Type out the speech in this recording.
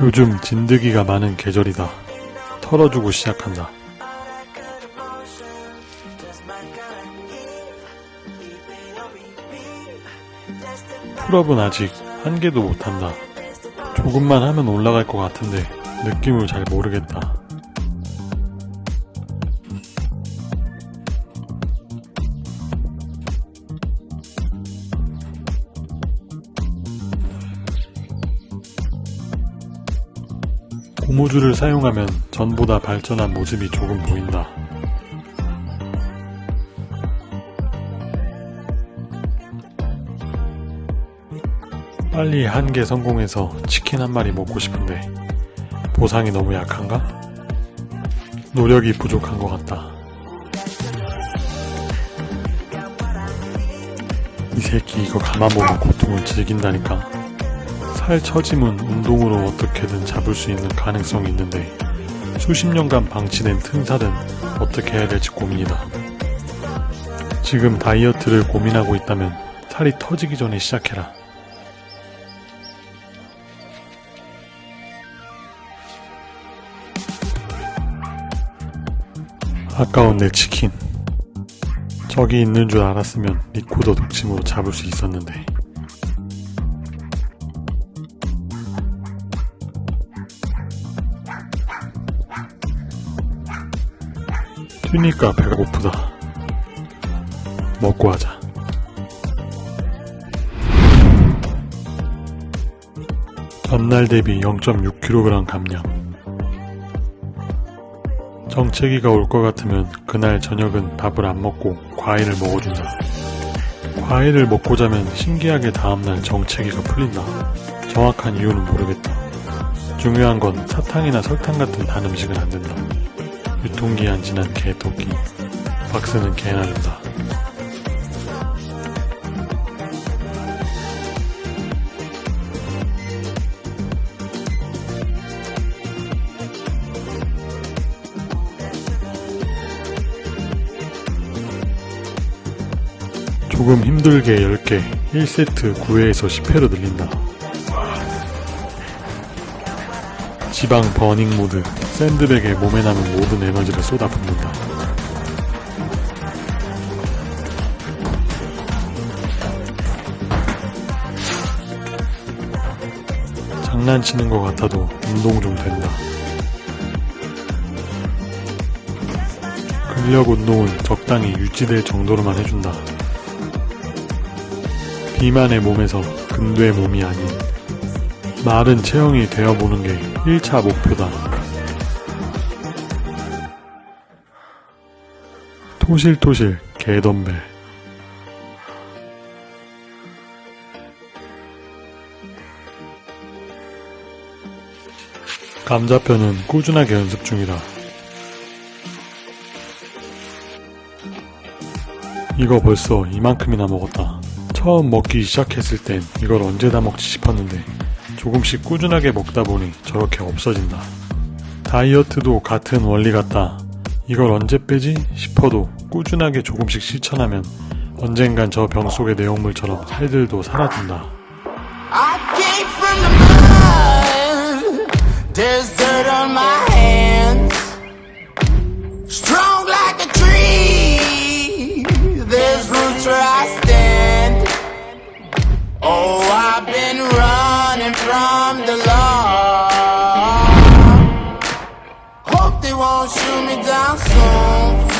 요즘 진드기가 많은 계절이다. 털어주고 시작한다. 풀업은 아직 한 개도 못한다. 조금만 하면 올라갈 것 같은데 느낌을 잘 모르겠다. 고무줄을 사용하면 전보다 발전한 모습이 조금 보인다. 빨리 한 개 성공해서 치킨 한 마리 먹고 싶은데 보상이 너무 약한가? 노력이 부족한 것 같다. 이 새끼 이거 가만 보면 고통을 즐긴다니까. 살 처짐은 운동으로 어떻게든 잡을 수 있는 가능성이 있는데 수십 년간 방치된 틈살은 어떻게 해야 될지 고민이다. 지금 다이어트를 고민하고 있다면 살이 터지기 전에 시작해라. 아까운 내 치킨. 저기 있는 줄 알았으면 리코더 독침으로 잡을 수 있었는데. 뛰니까 배가 고프다. 먹고 하자. 전날 대비 0.6kg 감량. 정체기가 올 것 같으면 그날 저녁은 밥을 안 먹고 과일을 먹어준다. 과일을 먹고 자면 신기하게 다음날 정체기가 풀린다. 정확한 이유는 모르겠다. 중요한 건 사탕이나 설탕 같은 단 음식은 안 된다. 유통기한 지난 개토끼. 박스는 개나 준다. 조금 힘들게 10개, 1세트 9회에서 10회로 늘린다. 지방 버닝 모드, 샌드백에 몸에 남은 모든 에너지를 쏟아붓는다. 장난치는 것 같아도 운동 좀 된다. 근력 운동은 적당히 유지될 정도로만 해준다. 비만의 몸에서 근두의 몸이 아닌 마른 체형이 되어보는 게 1차 목표다. 토실토실 개덤벨 감자편은 꾸준하게 연습 중이다. 이거 벌써 이만큼이나 먹었다. 처음 먹기 시작했을 땐 이걸 언제 다 먹지 싶었는데 조금씩 꾸준하게 먹다 보니 저렇게 없어진다. 다이어트도 같은 원리 같다. 이걸 언제 빼지 싶어도 꾸준하게 조금씩 실천하면 언젠간 저 병 속의 내용물처럼 살들도 사라진다. Oh, I've been running from the law. Hope they won't shoot me down soon.